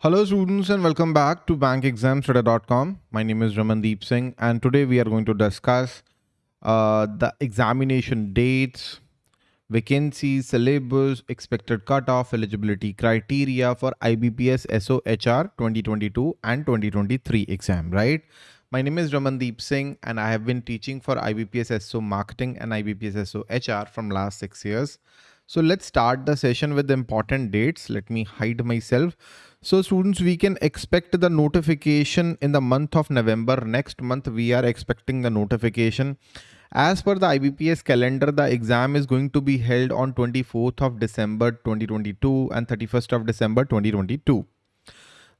Hello students and welcome back to bankexamstudy.com. My name is Ramandeep Singh and today we are going to discuss uh, the examination dates, vacancies, syllabus, expected cutoff, eligibility criteria for IBPS SOHR 2022 and 2023 exam, right? My name is Ramandeep Singh and I have been teaching for IBPS SO Marketing and IBPS SO HR from last six years. So let's start the session with important dates. Let me hide myself. So students, we can expect the notification in the month of November. Next month, we are expecting the notification. As per the IBPS calendar, the exam is going to be held on 24th of December 2022 and 31st of December 2022.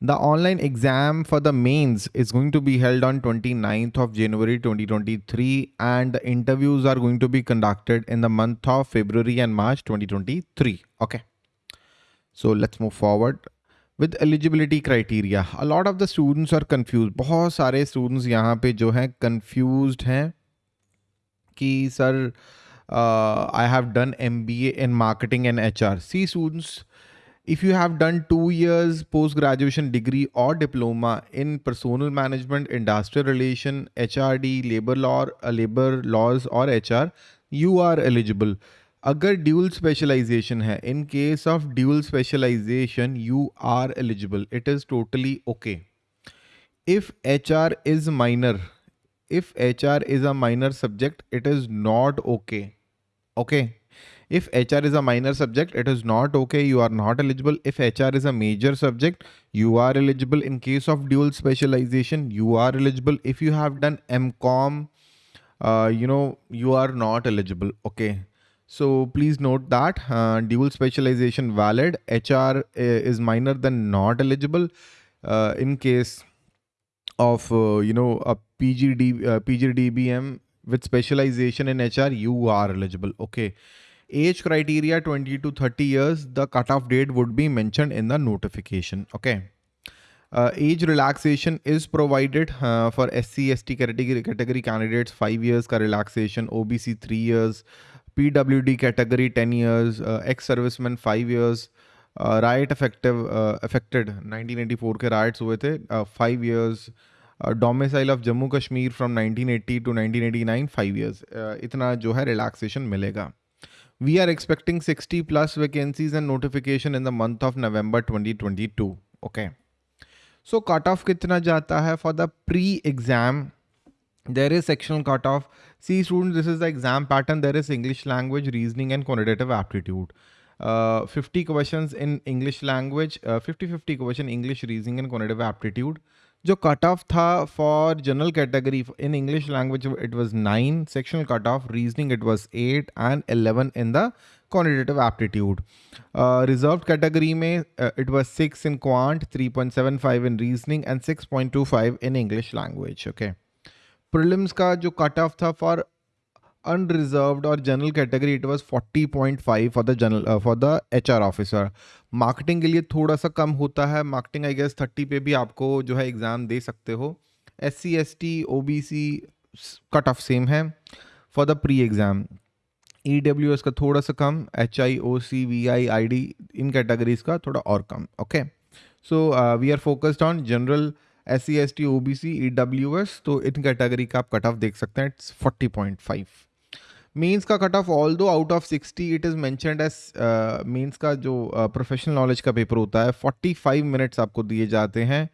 The online exam for the mains is going to be held on 29th of January 2023 and the interviews are going to be conducted in the month of February and March 2023. Okay. So let's move forward. With eligibility criteria a lot of the students are confuse बहुत सारे students यहाँ पे जो हैं confuse हैं कि sir I have done M B A in marketing and H R C students if you have done two years post graduation degree or diploma in personal management industrial relation hrd labor law uh, labor laws or hr you are eligible अगर dual specialisation है in case of dual specialisation you are eligible it is totally okay if HR is minor, if HR is a minor subject, it is not okay. Okay. If HR is a minor subject, it is not okay. You are not eligible. If HR is a major subject, you are eligible. In case of dual specialization, you are eligible. If you have done MCOM, uh, you know, you are not eligible. Okay. So please note that uh, dual specialization valid HR is minor than not eligible uh, in case of uh, you know a PGD uh, PGDBM with specialization in HR you are eligible okay age criteria 20 to 30 years the cutoff date would be mentioned in the notification okay uh, age relaxation is provided uh, for SC ST category category candidates 5 years ka relaxation OBC 3 years PWD category 10 years, uh, ex-serviceman 5 years, uh, effective uh, affected 1984 के riots हुए थे 5 years, domicile of Jammu Kashmir from 1980 to 1989 5 years. इतना जो है relaxation मिलेगा. We are expecting 60 plus vacancies and notification in the month of November 2022. Okay. So cutoff kitna jata hai for the pre-exam. There is sectional cutoff. See students, this is the exam pattern. There is English language, reasoning and quantitative aptitude. Uh, 50 questions in English language, 50-50 uh, question English reasoning and quantitative aptitude. जो cut off था for general category in English language it was nine sectional cut off reasoning it was eight and eleven in the quantitative aptitude. Uh, reserved category में uh, it was 6 in quant, 3.75 in reasoning and 6.25 in English language. Okay. Prelims का जो cut off था for unreserved और general category it was 40.5 for the general for the HR officer marketing के लिए थोड़ा सा कम होता है। मार्केटिंग आई गेस 30 पे भी आपको जो है एग्ज़ाम दे सकते हो। S C S T O B C cut off same है for the pre exam E W S का थोड़ा सा कम H I O C V I I D in categories का थोड़ा और कम okay so we are focused on general S C S T O B C E W S तो इन category का आप cut off देख सकते हैं it's forty point five means का cut off although out of sixty it is mentioned as means का जो professional uh, knowledge का पेपर होता है फोर्टी फाइव मिनट्स आपको दिए जाते हैं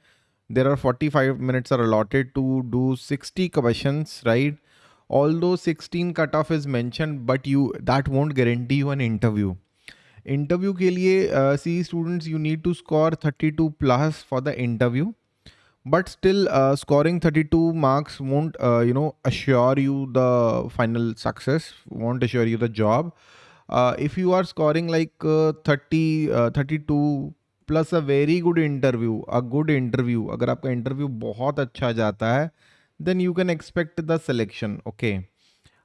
there are forty five minutes are allotted to do sixty question right although sixteen cut off is mention but you that won't guarantee you an interview interview के लिए see students you need to score thirty two plus for the interview but still uh, scoring 32 marks won't uh, you know assure you the final success won't assure you the job. Uh, if you are scoring like uh, 30 uh, 32 plus a very good interview a good interview agar aapka interview bahut acha jata then you can expect the selection okay?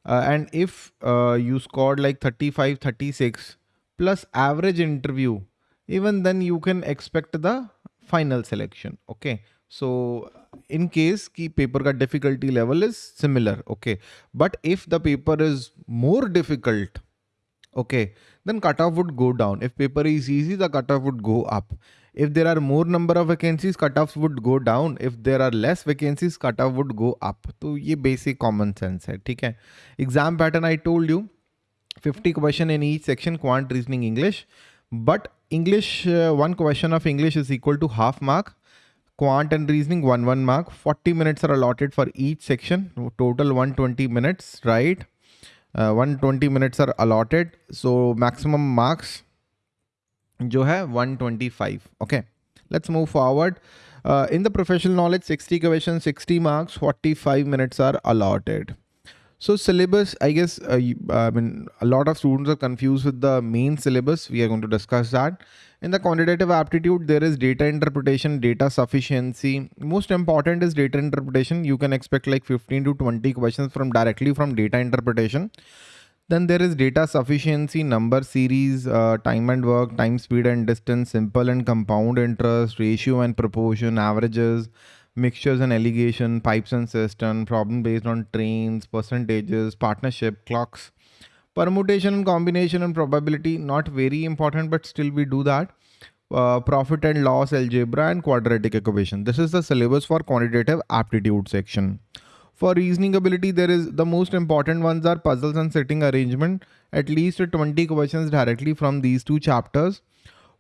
And if you scored like 35 36 plus average interview even then you can expect the final selection okay so in case कि paper का difficulty level is similar okay but if the paper is more difficult okay then cut off would go down if paper is easy the cut off would go up if there are more number of vacancies cut off would go down if there are less vacancies cut off would go up तो ये basic common sense है, ठीक है? Exam pattern I told you 50 question in each section quant reasoning English but English one question of English is equal to half mark quant and reasoning one one mark. 40 minutes are allotted for each section. Total 120 minutes right? Uh, 120 minutes are allotted. So maximum marks जो है 125 okay. Let's move forward. Uh, in the professional knowledge 60 question 60 marks 45 minutes are allotted so syllabus i guess uh, i mean a lot of students are confused with the main syllabus. We are going to discuss that. In the quantitative aptitude there is data interpretation data sufficiency. Most important is data interpretation. You can expect like 15 to 20 questions from directly from data interpretation. Then there is data sufficiency, number series, uh, time and work, time, speed and distance, simple and compound interest, ratio and proportion, averages, mixtures and alligation, pipes and cistern, problem based on trains, percentages, partnership, clocks, permutation and combination and probability, not very important, but still we do that. Uh, profit and loss algebra and quadratic equation. This is the syllabus for quantitative aptitude section. For reasoning ability, there is the most important ones are puzzles and seating arrangement. At least 20 questions directly from these two chapters.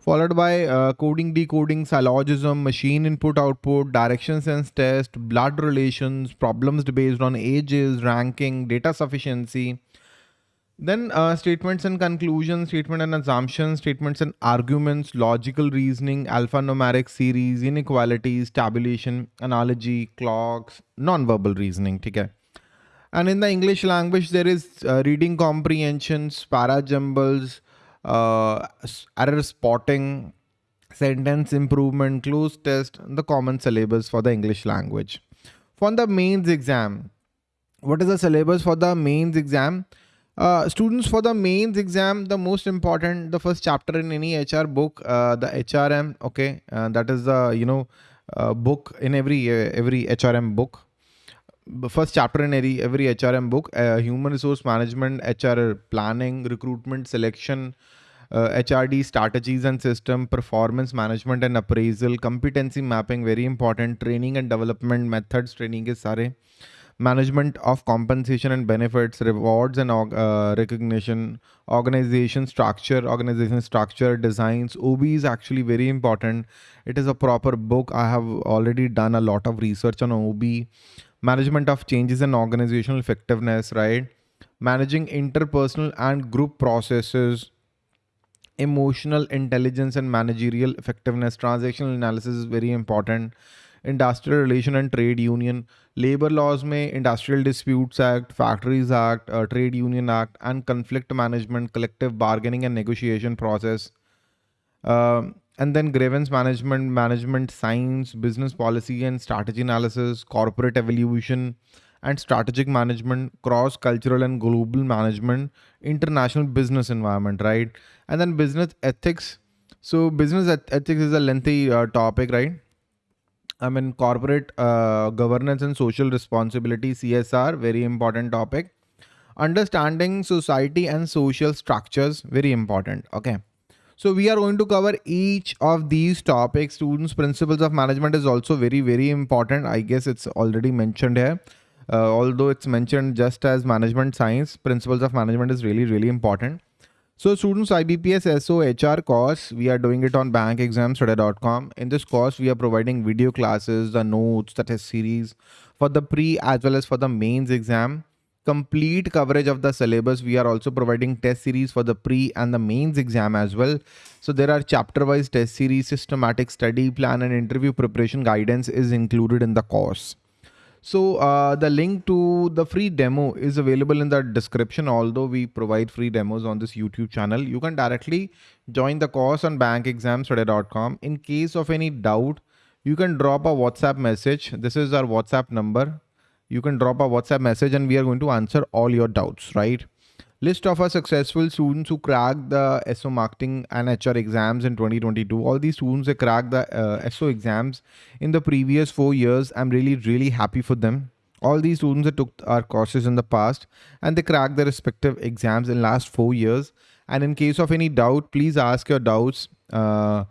Followed by uh, coding, decoding, syllogism, machine input output, direction sense test, blood relations, problems based on ages, ranking, data sufficiency, then uh, statements and conclusions, statement and assumptions, statements and arguments, logical reasoning, alphanumeric series, inequalities, tabulation, analogy, clocks, non-verbal reasoning. Okay? And in the English language, there is uh, reading comprehensions, parajumbles, uh, error spotting, sentence improvement, cloze test, the common syllabus for the English language. For the mains exam, what is the syllabus for the mains exam? Uh, students for the mains exam, the most important, the first chapter in any HR book, uh, the HRM, okay, uh, that is the, you know, uh, book in every every HRM book. The first chapter in every, every HRM book, human resource management, HR planning, recruitment, selection, HRD strategies and system, performance management and appraisal, competency mapping, very important, training and development methods, training is sare management of compensation and benefits, rewards and uh, recognition, organization structure, organization structure, designs. OB is actually very important. It is a proper book. I have already done a lot of research on OB. Management of changes in organizational effectiveness, right? Managing interpersonal and group processes, emotional intelligence and managerial effectiveness. Transactional analysis is very important industrial relation and trade union labor laws may industrial disputes act factories act uh, trade union act and conflict management collective bargaining and negotiation process uh, and then grievance management management science business policy and strategy analysis corporate evolution and strategic management cross cultural and global management international business environment right and then business ethics so business ethics is a lengthy uh, topic right I mean, corporate uh, governance and social responsibility, CSR, very important topic. Understanding society and social structures, very important. Okay. So we are going to cover each of these topics. Students, principles of management is also very, very important. I guess it's already mentioned here. Uh, although it's mentioned just as management science, principles of management is really, really important. So students IBPS SO HR course, we are doing it on bankexamstudy.com. In this course, we are providing video classes, the notes, the test series for the pre as well as for the mains exam. Complete coverage of the syllabus. We are also providing test series for the pre and the mains exam as well. So there are chapter wise test series, systematic study plan and interview preparation guidance is included in the course. So uh, the link to the free demo is available in the description. Although we provide free demos on this YouTube channel, you can directly join the course on bankexamstudy.com. In case of any doubt, you can drop a WhatsApp message. This is our WhatsApp number. You can drop a WhatsApp message and we are going to answer all your doubts, right? List of our successful students who cracked the SO marketing and HR exams in 2022. All these students have cracked the uh, SO exams in the previous four years. I'm really, really happy for them. All these students that took our courses in the past and they cracked their respective exams in last four years. And in case of any doubt, please ask your doubts. Uh,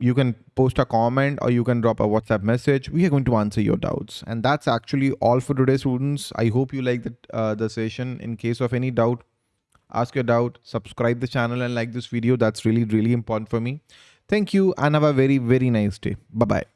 you can post a comment or you can drop a WhatsApp message. We are going to answer your doubts. And that's actually all for today, students. I hope you like the, uh, the session. In case of any doubt, ask your doubt, subscribe the channel and like this video. That's really, really important for me. Thank you and have a very, very nice day. Bye-bye.